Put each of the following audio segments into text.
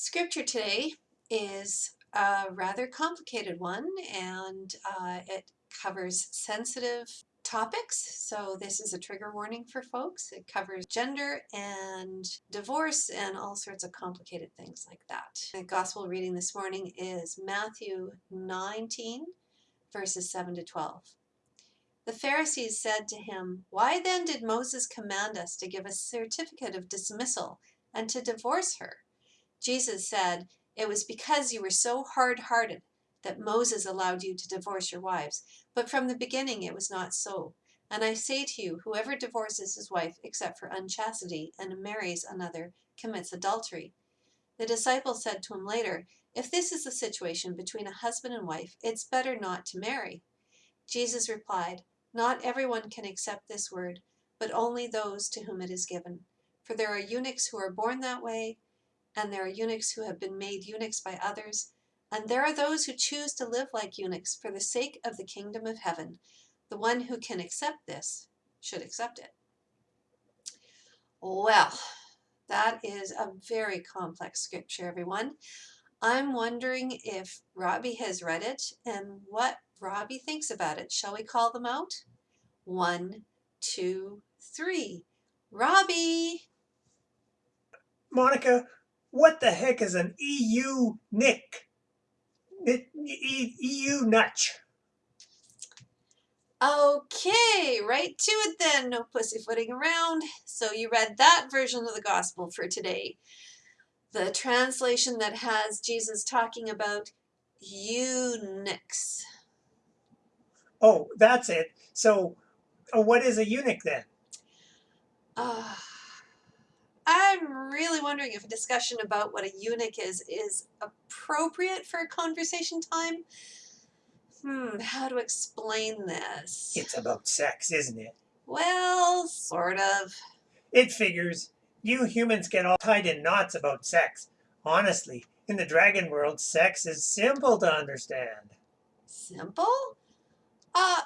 Scripture today is a rather complicated one and uh, it covers sensitive topics. So this is a trigger warning for folks. It covers gender and divorce and all sorts of complicated things like that. The gospel reading this morning is Matthew 19 verses 7 to 12. The Pharisees said to him, Why then did Moses command us to give a certificate of dismissal and to divorce her? Jesus said, It was because you were so hard hearted that Moses allowed you to divorce your wives. But from the beginning it was not so. And I say to you, whoever divorces his wife except for unchastity and marries another commits adultery. The disciples said to him later, If this is the situation between a husband and wife, it's better not to marry. Jesus replied, Not everyone can accept this word, but only those to whom it is given. For there are eunuchs who are born that way, and there are eunuchs who have been made eunuchs by others, and there are those who choose to live like eunuchs for the sake of the kingdom of heaven. The one who can accept this should accept it. Well, that is a very complex scripture, everyone. I'm wondering if Robbie has read it and what Robbie thinks about it. Shall we call them out? One, two, three. Robbie! Monica, what the heck is an EU nick? EU nutch. Okay, right to it then. No pussyfooting around. So you read that version of the gospel for today. The translation that has Jesus talking about eunuchs. Oh, that's it. So uh, what is a eunuch then? Uh, I'm really wondering if a discussion about what a eunuch is is appropriate for a conversation time. Hmm, how to explain this? It's about sex, isn't it? Well, sort of. It figures. You humans get all tied in knots about sex. Honestly, in the dragon world, sex is simple to understand. Simple? Uh,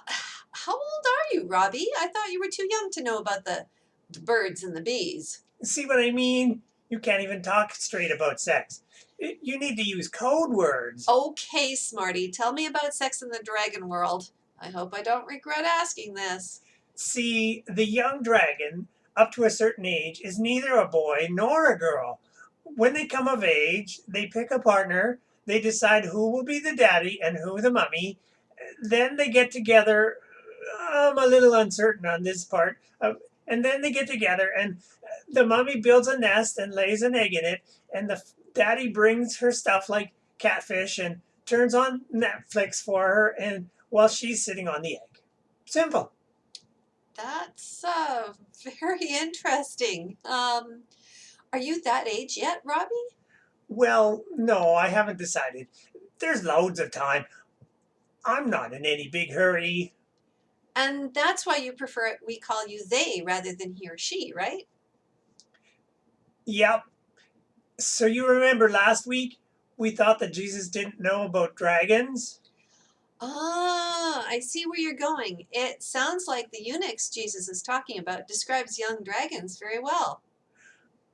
how old are you, Robbie? I thought you were too young to know about the, the birds and the bees. See what I mean? You can't even talk straight about sex. You need to use code words. Okay, Smarty, tell me about sex in the dragon world. I hope I don't regret asking this. See, the young dragon, up to a certain age, is neither a boy nor a girl. When they come of age, they pick a partner, they decide who will be the daddy and who the mummy, then they get together. I'm a little uncertain on this part. Uh, and then they get together and the mummy builds a nest and lays an egg in it, and the daddy brings her stuff like catfish and turns on Netflix for her, and while she's sitting on the egg. Simple. That's uh, very interesting. Um, are you that age yet, Robbie? Well, no, I haven't decided. There's loads of time. I'm not in any big hurry. And that's why you prefer it, we call you they rather than he or she, right? Yep. So you remember last week we thought that Jesus didn't know about dragons? Ah, I see where you're going. It sounds like the eunuchs Jesus is talking about describes young dragons very well.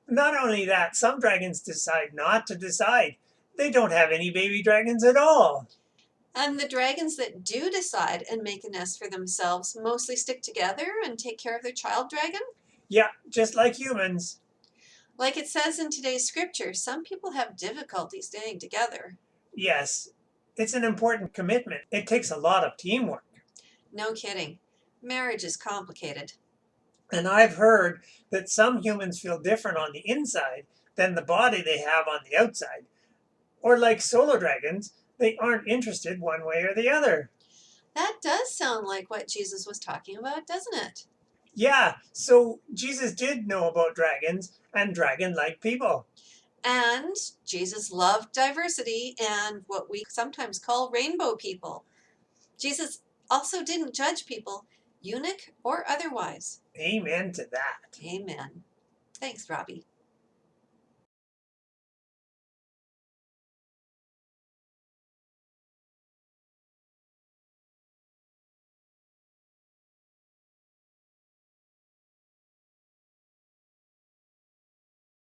Not only that, some dragons decide not to decide. They don't have any baby dragons at all. And the dragons that do decide and make a nest for themselves mostly stick together and take care of their child dragon? Yeah, just like humans. Like it says in today's scripture, some people have difficulty staying together. Yes, it's an important commitment. It takes a lot of teamwork. No kidding. Marriage is complicated. And I've heard that some humans feel different on the inside than the body they have on the outside. Or like solo dragons, they aren't interested one way or the other. That does sound like what Jesus was talking about, doesn't it? Yeah, so Jesus did know about dragons and dragon-like people. And Jesus loved diversity and what we sometimes call rainbow people. Jesus also didn't judge people, eunuch or otherwise. Amen to that. Amen. Thanks, Robbie.